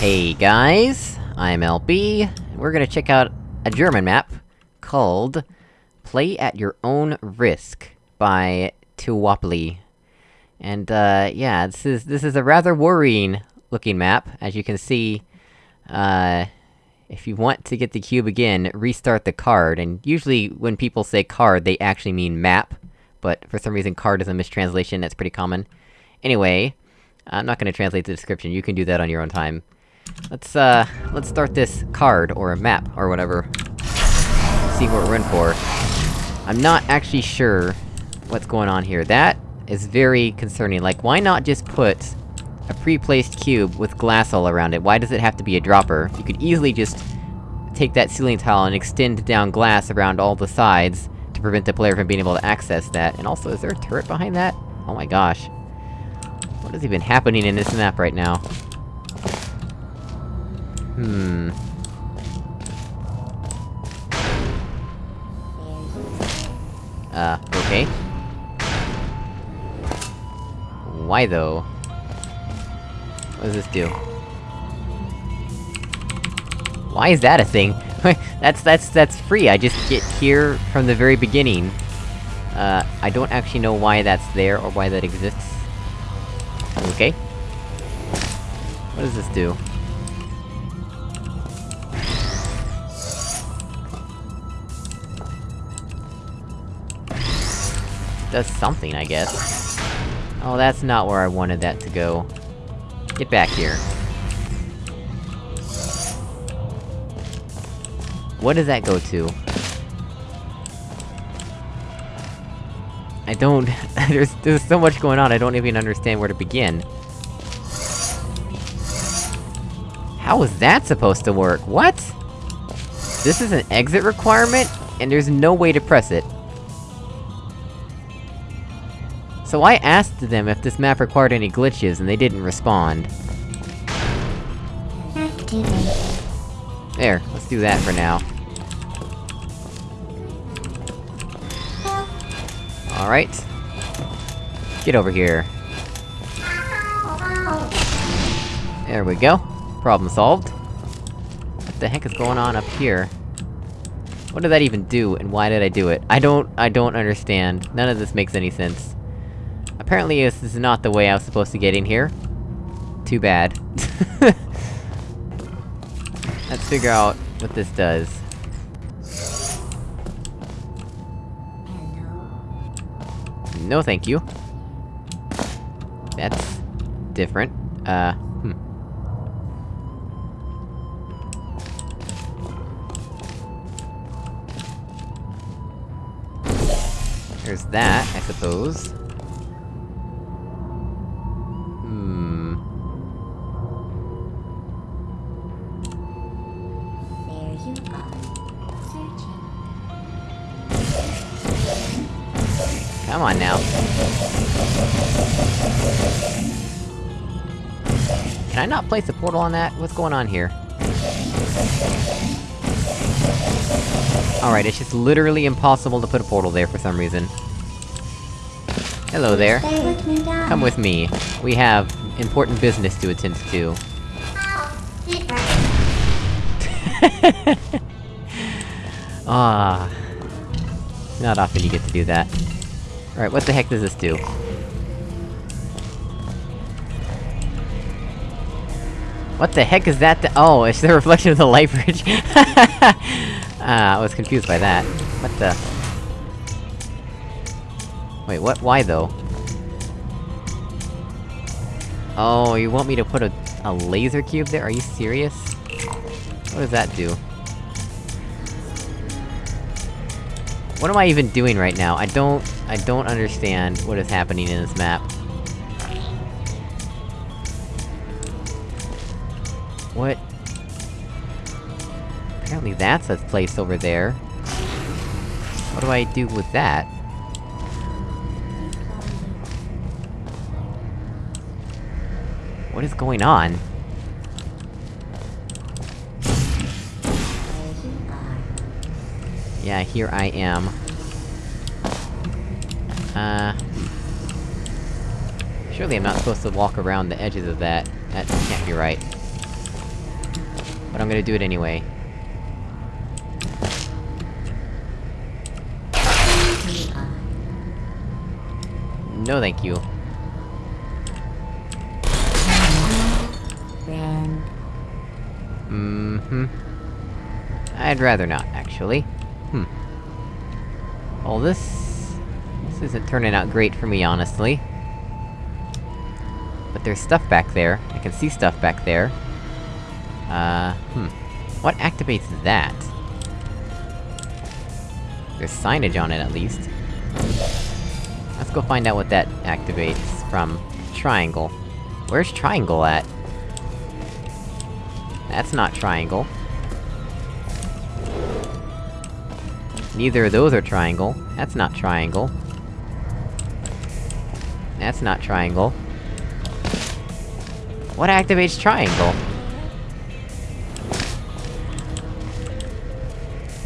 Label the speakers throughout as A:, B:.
A: Hey guys, I'm LB, we're gonna check out a German map called Play at Your Own Risk by Tuwapli. And uh, yeah, this is- this is a rather worrying looking map, as you can see, uh... If you want to get the cube again, restart the card, and usually when people say card, they actually mean map. But for some reason card is a mistranslation, that's pretty common. Anyway, I'm not gonna translate the description, you can do that on your own time. Let's, uh, let's start this card, or a map, or whatever. See what we're in for. I'm not actually sure what's going on here. That is very concerning, like, why not just put a pre-placed cube with glass all around it? Why does it have to be a dropper? You could easily just take that ceiling tile and extend down glass around all the sides to prevent the player from being able to access that. And also, is there a turret behind that? Oh my gosh. What is even happening in this map right now? Hmm... Uh, okay. Why though? What does this do? Why is that a thing? that's- that's- that's free, I just get here from the very beginning. Uh, I don't actually know why that's there, or why that exists. Okay. What does this do? Does something, I guess. Oh, that's not where I wanted that to go. Get back here. What does that go to? I don't- there's- there's so much going on, I don't even understand where to begin. How is that supposed to work? What? This is an exit requirement? And there's no way to press it. So I asked them if this map required any glitches, and they didn't respond. There, let's do that for now. Alright. Get over here. There we go. Problem solved. What the heck is going on up here? What did that even do, and why did I do it? I don't- I don't understand. None of this makes any sense. Apparently this is not the way I was supposed to get in here. Too bad. Let's figure out what this does. No thank you. That's... different. Uh, hmm. There's that, I suppose. Come on now. Can I not place a portal on that? What's going on here? Alright, it's just literally impossible to put a portal there for some reason. Hello there.
B: Stay with me, down.
A: Come with me. We have important business to attend to. Ah. Not often you get to do that. Alright, what the heck does this do? What the heck is that th- Oh, it's the reflection of the light bridge! Ah, I was confused by that. What the- Wait, what- why though? Oh, you want me to put a- a laser cube there? Are you serious? What does that do? What am I even doing right now? I don't- I don't understand what is happening in this map. What? Apparently that's a place over there. What do I do with that? What is going on? Yeah, here I am. Uh... Surely I'm not supposed to walk around the edges of that. That can't be right. but I'm gonna do it anyway. No thank you. Mm-hmm. I'd rather not, actually. Hmm. Well, this... This isn't turning out great for me, honestly. But there's stuff back there. I can see stuff back there. Uh, hmm. What activates that? There's signage on it, at least. Let's go find out what that activates from Triangle. Where's Triangle at? That's not triangle. Neither of those are triangle. That's not triangle. That's not triangle. What activates triangle?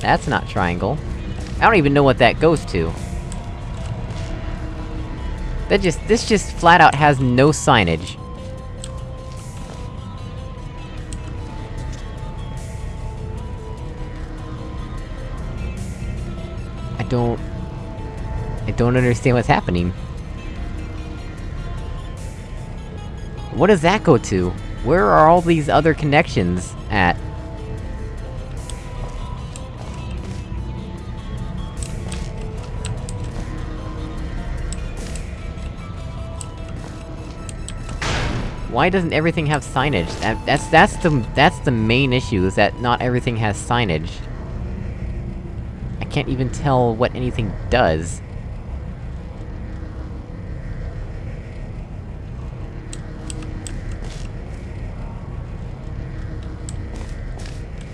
A: That's not triangle. I don't even know what that goes to. That just- this just flat out has no signage. Don't... I don't understand what's happening. What does that go to? Where are all these other connections at? Why doesn't everything have signage? That, that's- that's the- that's the main issue, is that not everything has signage. Can't even tell what anything does.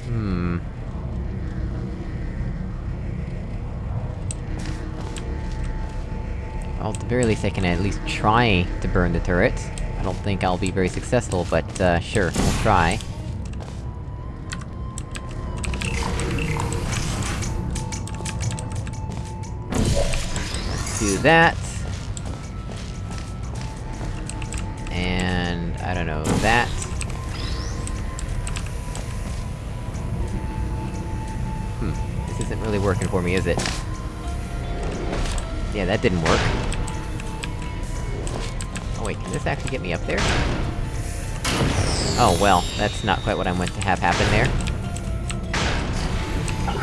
A: Hmm... Well, at the very least I can at least try to burn the turret. I don't think I'll be very successful, but, uh, sure, we'll try. That. And... I don't know, that. Hmm, this isn't really working for me, is it? Yeah, that didn't work. Oh wait, can this actually get me up there? Oh well, that's not quite what I meant to have happen there.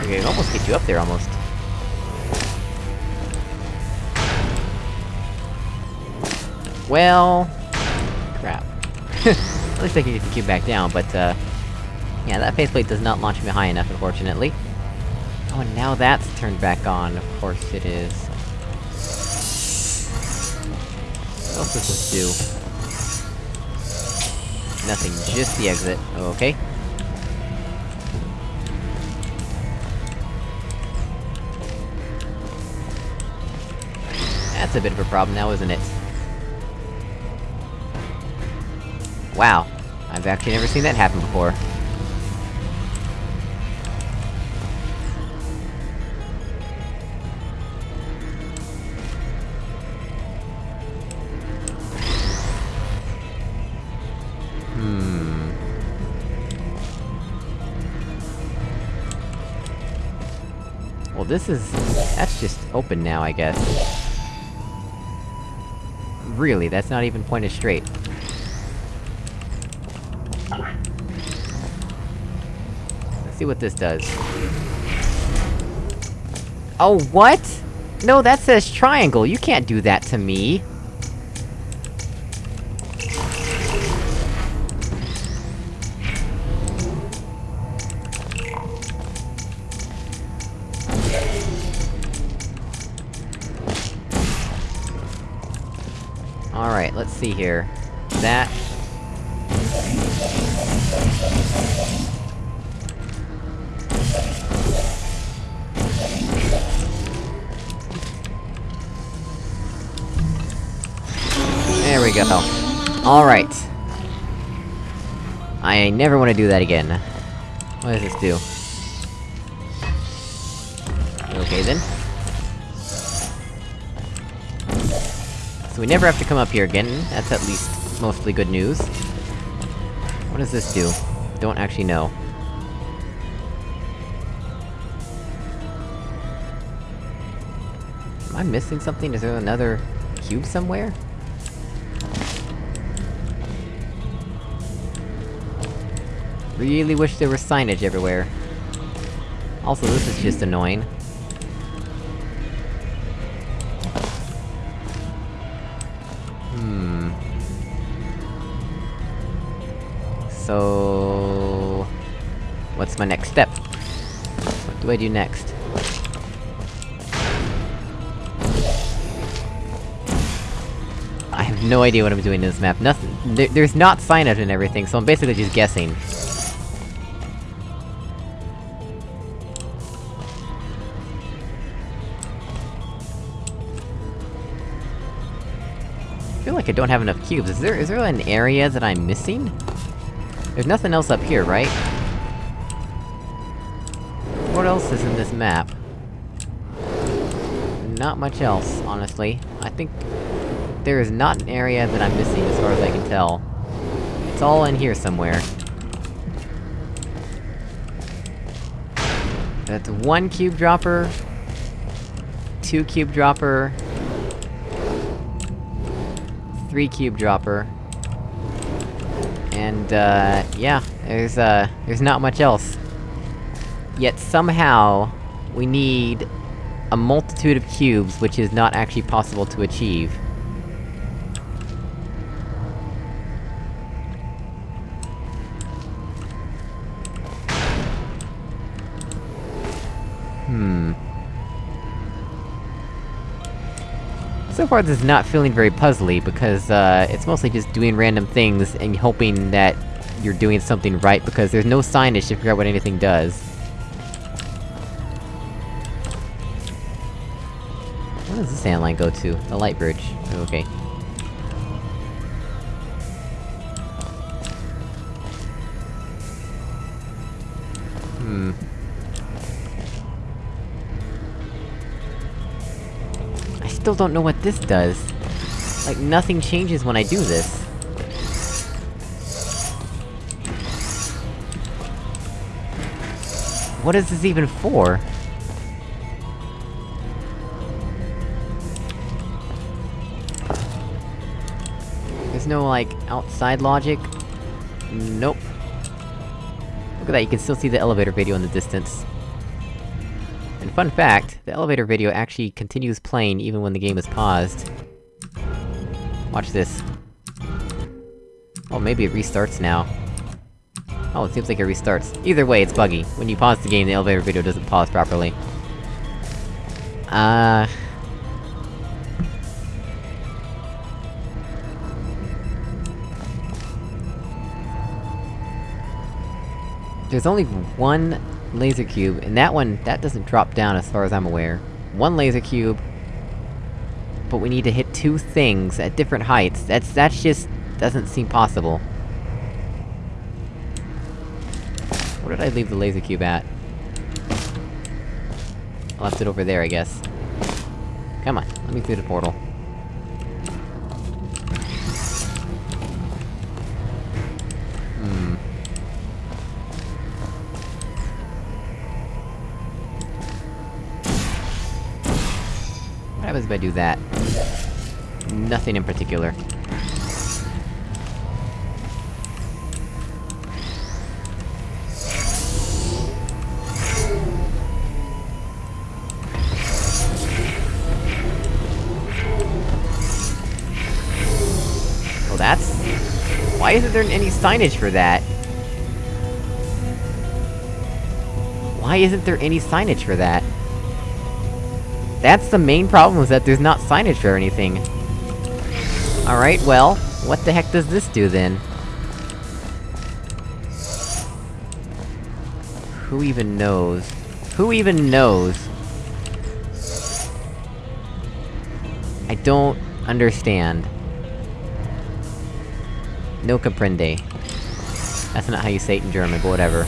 A: Okay, I can almost get you up there, almost. Well... Crap. At least I can get the cube back down, but, uh... Yeah, that faith plate does not launch me high enough, unfortunately. Oh, and now that's turned back on, of course it is. What else does this do? Nothing, just the exit. Okay. That's a bit of a problem now, isn't it? Wow. I've actually never seen that happen before. Hmm... Well, this is... that's just open now, I guess. Really, that's not even pointed straight. See what this does. Oh, what?! No, that says triangle, you can't do that to me! Alright, let's see here. That... we go. Alright. I never want to do that again. What does this do? Okay then. So we never have to come up here again, that's at least mostly good news. What does this do? Don't actually know. Am I missing something? Is there another... cube somewhere? Really wish there was signage everywhere. Also, this is just annoying. Hmm... So... What's my next step? What do I do next? I have no idea what I'm doing in this map. Nothing- there, there's not signage and everything, so I'm basically just guessing. I don't have enough cubes. Is there- is there an area that I'm missing? There's nothing else up here, right? What else is in this map? Not much else, honestly. I think... There is not an area that I'm missing, as far as I can tell. It's all in here somewhere. That's one cube dropper... Two cube dropper... Three cube dropper... And, uh, yeah, there's, uh, there's not much else. Yet somehow, we need a multitude of cubes, which is not actually possible to achieve. So far this is not feeling very puzzly, because, uh, it's mostly just doing random things and hoping that you're doing something right, because there's no signage to figure out what anything does. Where does the sand line go to? The light bridge. Okay. Still don't know what this does. Like, nothing changes when I do this. What is this even for? There's no, like, outside logic? Nope. Look at that, you can still see the elevator video in the distance. Fun fact, the elevator video actually continues playing even when the game is paused. Watch this. Oh, maybe it restarts now. Oh, it seems like it restarts. Either way, it's buggy. When you pause the game, the elevator video doesn't pause properly. Uh... There's only one laser cube, and that one, that doesn't drop down as far as I'm aware. One laser cube... But we need to hit two things at different heights, that's- that's just... doesn't seem possible. Where did I leave the laser cube at? I left it over there, I guess. Come on, let me through the portal. Happens if I do that? Nothing in particular. Well, that's... Why isn't there any signage for that? Why isn't there any signage for that? That's the main problem, is that there's not signage for anything. Alright, well, what the heck does this do, then? Who even knows? Who even knows? I don't... understand. No comprende. That's not how you say it in German, but whatever.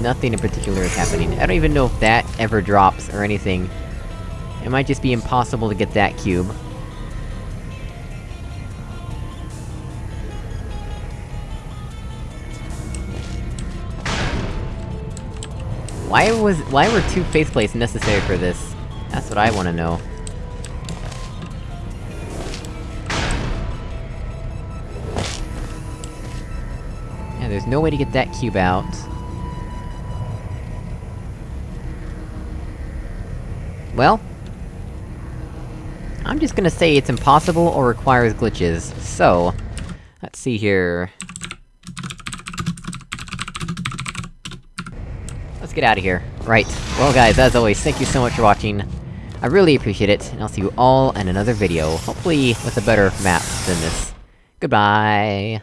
A: Nothing in particular is happening. I don't even know if that ever drops or anything. It might just be impossible to get that cube. Why was- why were two faith plates necessary for this? That's what I wanna know. Yeah, there's no way to get that cube out. Well... I'm just gonna say it's impossible or requires glitches, so... Let's see here... Let's get out of here. Right. Well guys, as always, thank you so much for watching. I really appreciate it, and I'll see you all in another video, hopefully with a better map than this. Goodbye!